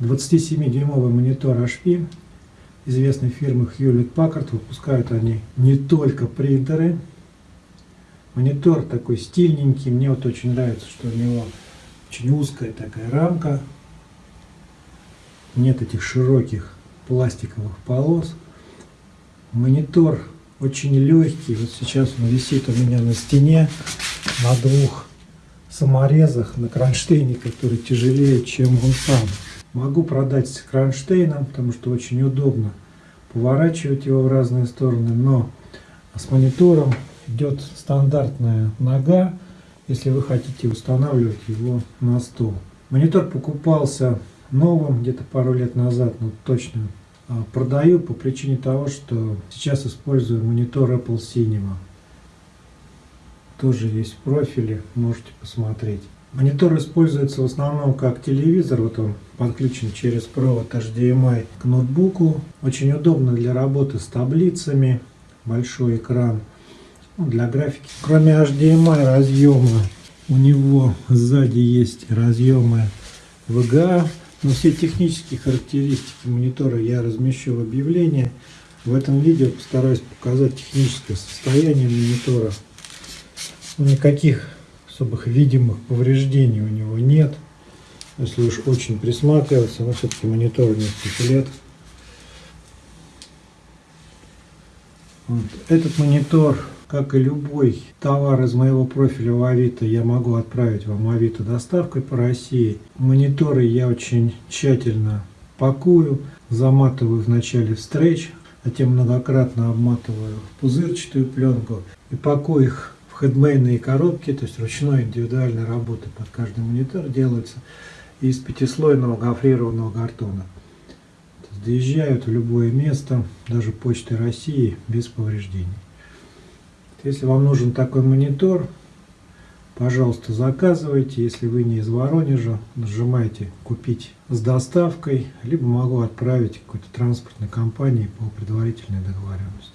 27-дюймовый монитор HP известной фирмы Hewlett Packard. Выпускают они не только принтеры. Монитор такой стильненький. Мне вот очень нравится, что у него очень узкая такая рамка. Нет этих широких пластиковых полос. Монитор очень легкий. Вот сейчас он висит у меня на стене на двух саморезах на кронштейне, который тяжелее, чем он сам. Могу продать с кронштейном, потому что очень удобно поворачивать его в разные стороны, но с монитором идет стандартная нога, если вы хотите устанавливать его на стол. Монитор покупался новым где-то пару лет назад, но точно а, продаю по причине того, что сейчас использую монитор Apple Cinema. Тоже есть в профиле, можете посмотреть. Монитор используется в основном как телевизор, вот он подключен через провод HDMI к ноутбуку. Очень удобно для работы с таблицами, большой экран ну, для графики. Кроме HDMI разъема, у него сзади есть разъемы VGA. Но все технические характеристики монитора я размещу в объявлении. В этом видео постараюсь показать техническое состояние монитора. Никаких особых видимых повреждений у него нет. Если уж очень присматриваться, но все-таки монитор несколько лет. Вот. Этот монитор, как и любой товар из моего профиля в Авито, я могу отправить вам Авито доставкой по России. Мониторы я очень тщательно пакую, заматываю вначале в стретч, затем многократно обматываю в пузырчатую пленку и пакую их хедмейные коробки, то есть ручной индивидуальной работы под каждый монитор делаются из пятислойного гофрированного картона. Доезжают в любое место, даже почты России, без повреждений. Если вам нужен такой монитор, пожалуйста, заказывайте. Если вы не из Воронежа, нажимайте «Купить с доставкой», либо могу отправить какой-то транспортной компании по предварительной договоренности.